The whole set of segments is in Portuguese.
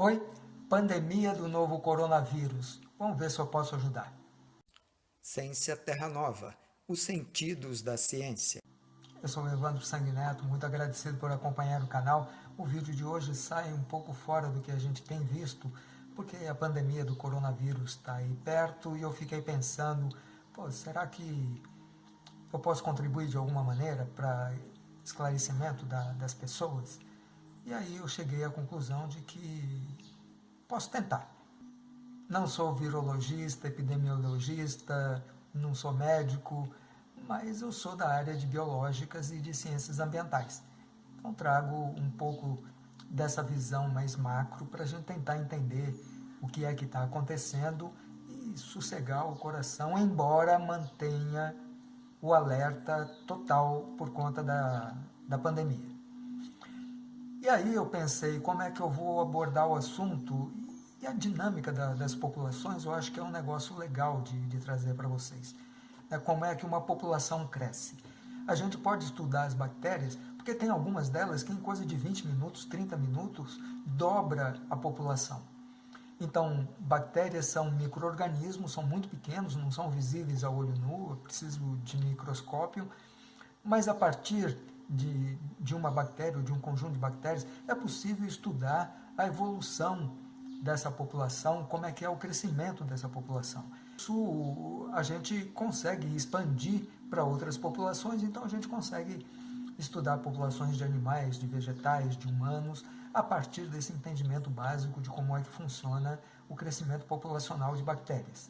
Oi, pandemia do novo coronavírus. Vamos ver se eu posso ajudar. Ciência Terra Nova, os sentidos da ciência. Eu sou o Evandro Sanguineto, muito agradecido por acompanhar o canal. O vídeo de hoje sai um pouco fora do que a gente tem visto, porque a pandemia do coronavírus está aí perto e eu fiquei pensando, será que eu posso contribuir de alguma maneira para esclarecimento da, das pessoas? E aí eu cheguei à conclusão de que posso tentar. Não sou virologista, epidemiologista, não sou médico, mas eu sou da área de biológicas e de ciências ambientais. Então trago um pouco dessa visão mais macro para a gente tentar entender o que é que está acontecendo e sossegar o coração, embora mantenha o alerta total por conta da, da pandemia. E aí eu pensei, como é que eu vou abordar o assunto? E a dinâmica da, das populações, eu acho que é um negócio legal de, de trazer para vocês né, como é que uma população cresce. A gente pode estudar as bactérias, porque tem algumas delas que em coisa de 20 minutos, 30 minutos, dobra a população. Então, bactérias são micro-organismos, são muito pequenos, não são visíveis ao olho nu, eu preciso de microscópio, mas a partir de, de uma bactéria ou de um conjunto de bactérias, é possível estudar a evolução dessa população, como é que é o crescimento dessa população. Isso a gente consegue expandir para outras populações, então a gente consegue estudar populações de animais, de vegetais, de humanos, a partir desse entendimento básico de como é que funciona o crescimento populacional de bactérias.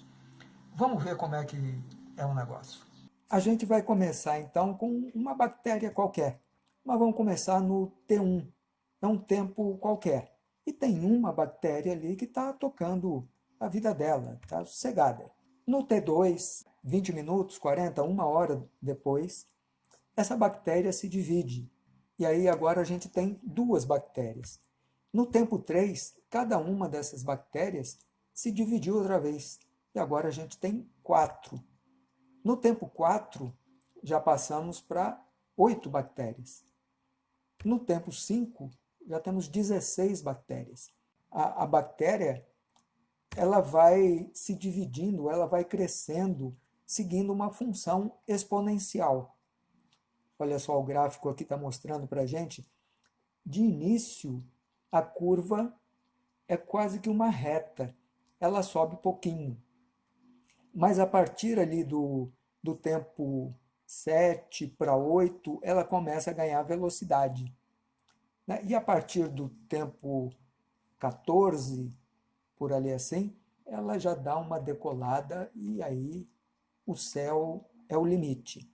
Vamos ver como é que é o negócio. A gente vai começar então com uma bactéria qualquer, mas vamos começar no T1, é um tempo qualquer. E tem uma bactéria ali que está tocando a vida dela, está sossegada. No T2, 20 minutos, 40, uma hora depois, essa bactéria se divide. E aí agora a gente tem duas bactérias. No tempo 3, cada uma dessas bactérias se dividiu outra vez. E agora a gente tem quatro. No tempo 4, já passamos para oito bactérias. No tempo 5, já temos 16 bactérias. A, a bactéria ela vai se dividindo, ela vai crescendo, seguindo uma função exponencial. Olha só, o gráfico aqui está mostrando para a gente. De início, a curva é quase que uma reta, ela sobe pouquinho. Mas a partir ali do, do tempo 7 para 8, ela começa a ganhar velocidade. Né? E a partir do tempo 14, por ali assim, ela já dá uma decolada e aí o céu é o limite.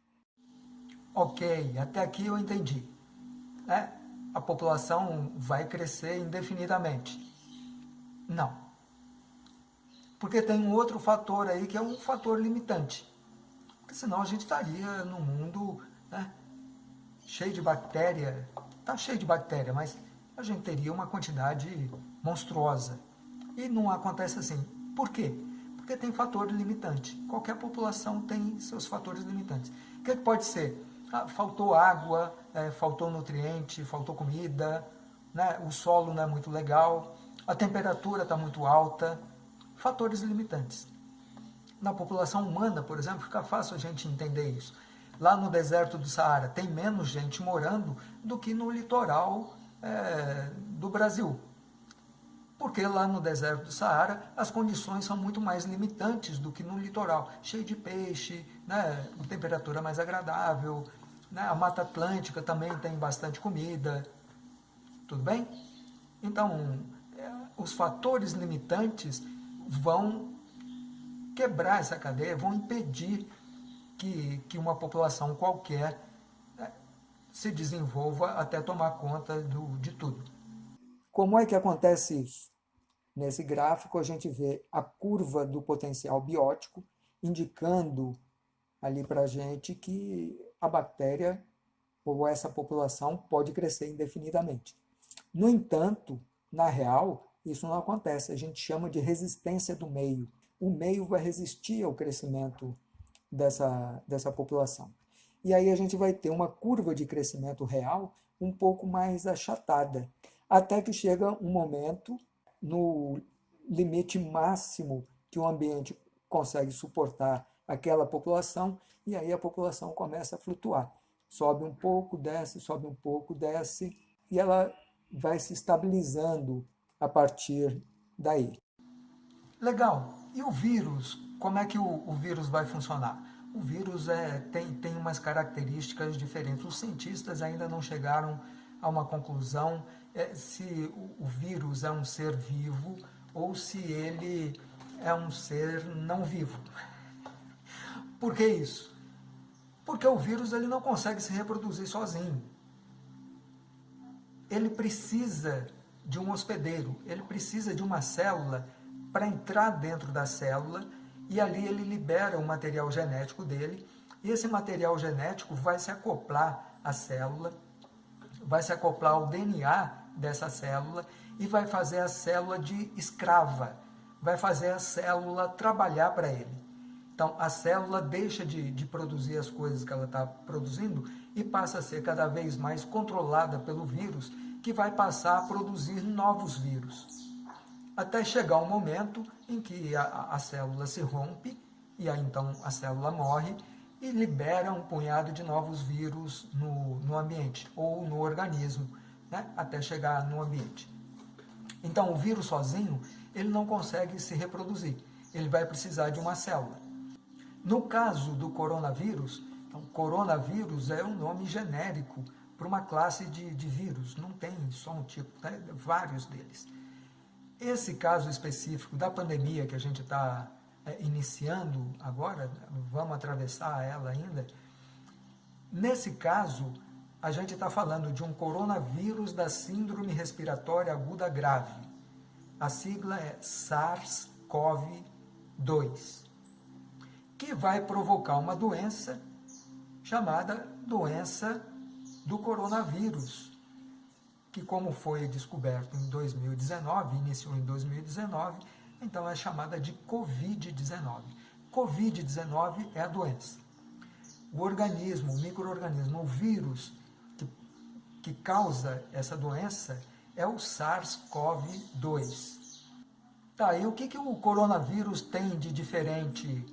Ok, até aqui eu entendi. Né? A população vai crescer indefinidamente. Não. Porque tem um outro fator aí que é um fator limitante. Porque senão a gente estaria num mundo né, cheio de bactéria, está cheio de bactéria, mas a gente teria uma quantidade monstruosa. E não acontece assim. Por quê? Porque tem fator limitante. Qualquer população tem seus fatores limitantes. O que, que pode ser? Ah, faltou água, é, faltou nutriente, faltou comida, né? o solo não é muito legal, a temperatura está muito alta. Fatores limitantes. Na população humana, por exemplo, fica fácil a gente entender isso. Lá no deserto do Saara tem menos gente morando do que no litoral é, do Brasil. Porque lá no deserto do Saara as condições são muito mais limitantes do que no litoral. Cheio de peixe, né, temperatura mais agradável, né, a Mata Atlântica também tem bastante comida. Tudo bem? Então, é, os fatores limitantes vão quebrar essa cadeia, vão impedir que, que uma população qualquer né, se desenvolva até tomar conta do, de tudo. Como é que acontece isso? Nesse gráfico a gente vê a curva do potencial biótico, indicando ali para a gente que a bactéria ou essa população pode crescer indefinidamente. No entanto, na real, isso não acontece. A gente chama de resistência do meio. O meio vai resistir ao crescimento dessa, dessa população. E aí a gente vai ter uma curva de crescimento real um pouco mais achatada, até que chega um momento no limite máximo que o ambiente consegue suportar aquela população, e aí a população começa a flutuar. Sobe um pouco, desce, sobe um pouco, desce, e ela vai se estabilizando a partir daí. Legal. E o vírus? Como é que o, o vírus vai funcionar? O vírus é, tem, tem umas características diferentes. Os cientistas ainda não chegaram a uma conclusão é, se o, o vírus é um ser vivo ou se ele é um ser não vivo. Por que isso? Porque o vírus ele não consegue se reproduzir sozinho. Ele precisa de um hospedeiro, ele precisa de uma célula para entrar dentro da célula e ali ele libera o material genético dele e esse material genético vai se acoplar à célula, vai se acoplar ao DNA dessa célula e vai fazer a célula de escrava, vai fazer a célula trabalhar para ele. Então, a célula deixa de, de produzir as coisas que ela está produzindo e passa a ser cada vez mais controlada pelo vírus, que vai passar a produzir novos vírus. Até chegar um momento em que a, a célula se rompe, e aí então a célula morre, e libera um punhado de novos vírus no, no ambiente, ou no organismo, né? até chegar no ambiente. Então, o vírus sozinho, ele não consegue se reproduzir. Ele vai precisar de uma célula. No caso do coronavírus, então, coronavírus é um nome genérico para uma classe de, de vírus. Não tem só um tipo, né? vários deles. Esse caso específico da pandemia que a gente está é, iniciando agora, vamos atravessar ela ainda, nesse caso, a gente está falando de um coronavírus da síndrome respiratória aguda grave. A sigla é SARS-CoV-2, que vai provocar uma doença chamada doença do coronavírus, que como foi descoberto em 2019, iniciou em 2019, então é chamada de Covid-19. Covid-19 é a doença. O organismo, o microorganismo, o vírus que causa essa doença é o SARS-CoV-2. Tá, e o que, que o coronavírus tem de diferente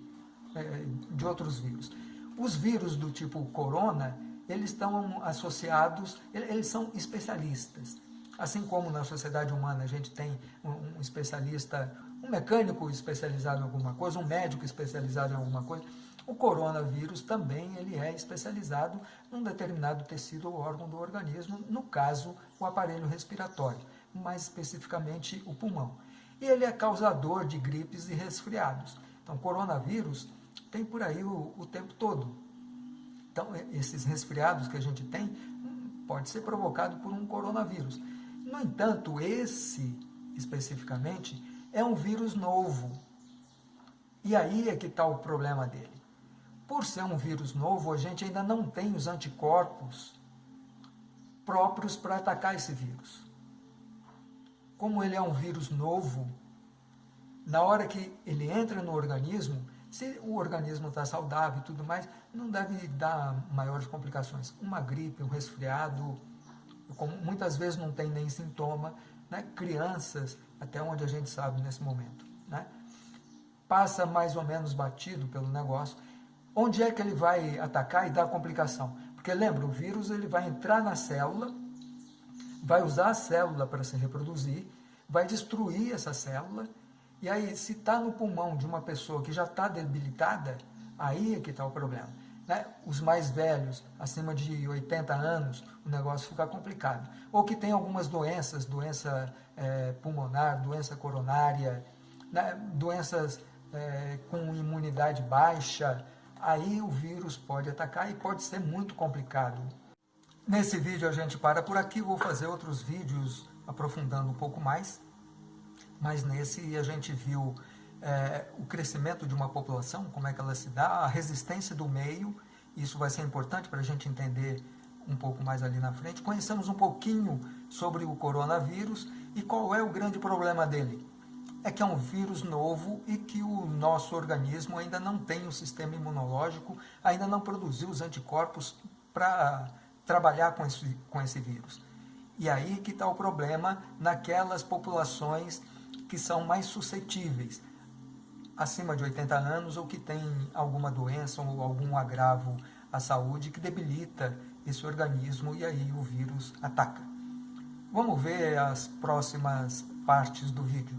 é, de outros vírus? Os vírus do tipo corona, eles estão associados, eles são especialistas. Assim como na sociedade humana a gente tem um especialista, um mecânico especializado em alguma coisa, um médico especializado em alguma coisa, o coronavírus também ele é especializado num determinado tecido ou órgão do organismo, no caso, o aparelho respiratório, mais especificamente o pulmão. E ele é causador de gripes e resfriados. Então, coronavírus tem por aí o, o tempo todo. Então, esses resfriados que a gente tem pode ser provocado por um coronavírus. No entanto, esse especificamente é um vírus novo. E aí é que está o problema dele. Por ser um vírus novo, a gente ainda não tem os anticorpos próprios para atacar esse vírus. Como ele é um vírus novo, na hora que ele entra no organismo, se o organismo está saudável e tudo mais, não deve dar maiores complicações. Uma gripe, um resfriado, como muitas vezes não tem nem sintoma, né? crianças, até onde a gente sabe nesse momento, né? passa mais ou menos batido pelo negócio, Onde é que ele vai atacar e dar complicação? Porque lembra, o vírus ele vai entrar na célula, vai usar a célula para se reproduzir, vai destruir essa célula, e aí se está no pulmão de uma pessoa que já está debilitada, aí é que está o problema. Né? Os mais velhos, acima de 80 anos, o negócio fica complicado. Ou que tem algumas doenças, doença é, pulmonar, doença coronária, né? doenças é, com imunidade baixa, aí o vírus pode atacar e pode ser muito complicado. Nesse vídeo a gente para por aqui, vou fazer outros vídeos aprofundando um pouco mais, mas nesse a gente viu é, o crescimento de uma população, como é que ela se dá, a resistência do meio, isso vai ser importante para a gente entender um pouco mais ali na frente. Conhecemos um pouquinho sobre o coronavírus e qual é o grande problema dele é que é um vírus novo e que o nosso organismo ainda não tem um sistema imunológico, ainda não produziu os anticorpos para trabalhar com esse, com esse vírus. E aí que está o problema naquelas populações que são mais suscetíveis, acima de 80 anos ou que têm alguma doença ou algum agravo à saúde que debilita esse organismo e aí o vírus ataca. Vamos ver as próximas partes do vídeo.